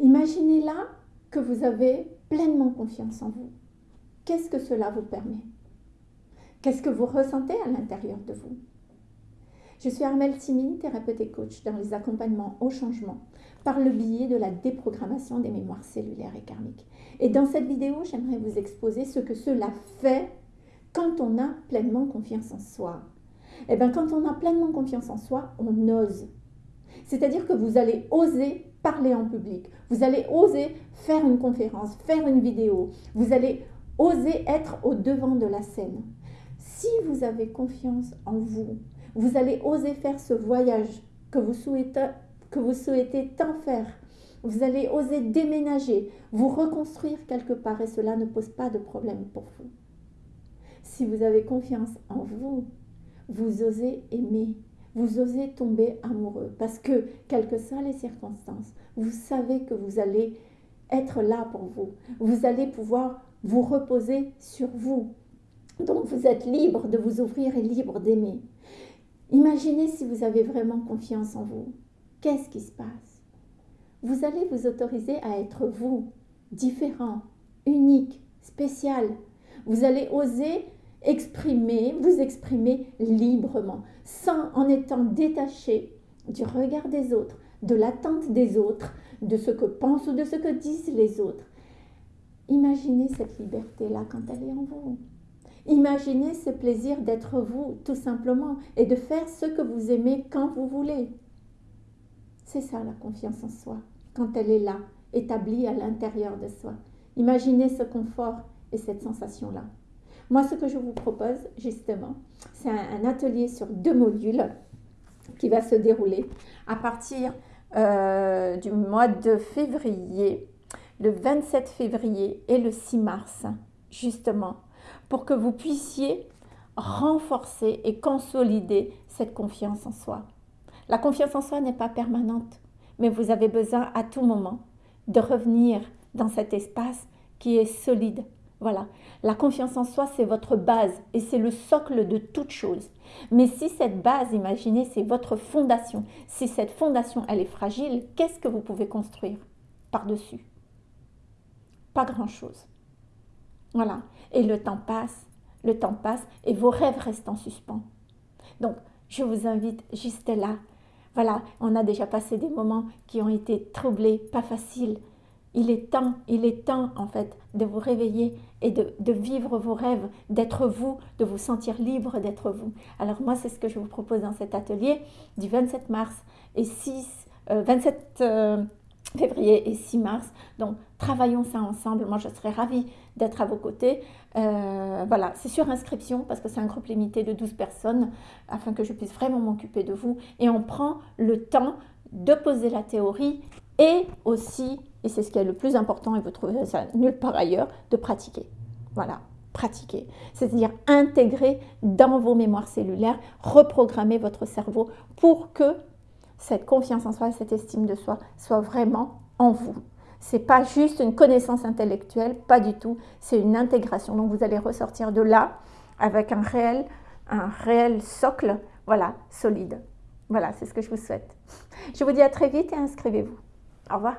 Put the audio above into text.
Imaginez là que vous avez pleinement confiance en vous. Qu'est-ce que cela vous permet? Qu'est-ce que vous ressentez à l'intérieur de vous? Je suis Armelle Simine, thérapeute et coach dans les accompagnements au changement par le biais de la déprogrammation des mémoires cellulaires et karmiques. Et dans cette vidéo, j'aimerais vous exposer ce que cela fait quand on a pleinement confiance en soi. Eh bien, quand on a pleinement confiance en soi, on ose. C'est-à-dire que vous allez oser parler en public, vous allez oser faire une conférence, faire une vidéo, vous allez oser être au devant de la scène. Si vous avez confiance en vous, vous allez oser faire ce voyage que vous souhaitez, que vous souhaitez tant faire. Vous allez oser déménager, vous reconstruire quelque part et cela ne pose pas de problème pour vous. Si vous avez confiance en vous, vous osez aimer, vous osez tomber amoureux parce que, quelles que soient les circonstances, vous savez que vous allez être là pour vous. Vous allez pouvoir vous reposer sur vous. Donc vous êtes libre de vous ouvrir et libre d'aimer. Imaginez si vous avez vraiment confiance en vous. Qu'est-ce qui se passe? Vous allez vous autoriser à être vous, différent, unique, spécial. Vous allez oser exprimer, vous exprimer librement, sans en étant détaché du regard des autres, de l'attente des autres, de ce que pensent ou de ce que disent les autres. Imaginez cette liberté-là quand elle est en vous. Imaginez ce plaisir d'être vous, tout simplement, et de faire ce que vous aimez quand vous voulez. C'est ça la confiance en soi, quand elle est là, établie à l'intérieur de soi. Imaginez ce confort et cette sensation-là. Moi, ce que je vous propose, justement, c'est un, atelier sur deux modules qui va se dérouler à partir euh, du mois de février, le 27 février et le 6 mars, justement, pour que vous puissiez renforcer et consolider cette confiance en soi. La confiance en soi n'est pas permanente, mais vous avez besoin à tout moment de revenir dans cet espace qui est solide, voilà, la confiance en soi, c'est votre base et c'est le socle de toute chose. Mais si cette base, imaginez, c'est votre fondation, si cette fondation, elle est fragile, qu'est-ce que vous pouvez construire par-dessus? Pas grand-chose. Voilà, et le temps passe, le temps passe et vos rêves restent en suspens. Donc, je vous invite juste là. Voilà, on a déjà passé des moments qui ont été troublés, pas faciles, il est temps, il est temps en fait de vous réveiller et de, vivre vos rêves, d'être vous, de vous sentir libre d'être vous. Alors moi, c'est ce que je vous propose dans cet atelier du 27 mars et 6, 27 euh, euh, février et 6 mars. Donc, travaillons ça ensemble. Moi, je serais ravie d'être à vos côtés. Euh, voilà, c'est sur inscription parce que c'est un groupe limité de 12 personnes afin que je puisse vraiment m'occuper de vous. Et on prend le temps de poser la théorie et aussi, et c'est ce qui est le plus important, et vous trouvez ça nulle part ailleurs, de pratiquer. Voilà, pratiquer. C'est-à-dire intégrer dans vos mémoires cellulaires, reprogrammer votre cerveau pour que cette confiance en soi, cette estime de soi soit vraiment en vous. C'est pas juste une connaissance intellectuelle, pas du tout, c'est une intégration. Donc vous allez ressortir de là avec un réel, un réel socle, voilà, solide. Voilà, c'est ce que je vous souhaite. Je vous dis à très vite et inscrivez-vous. Au revoir.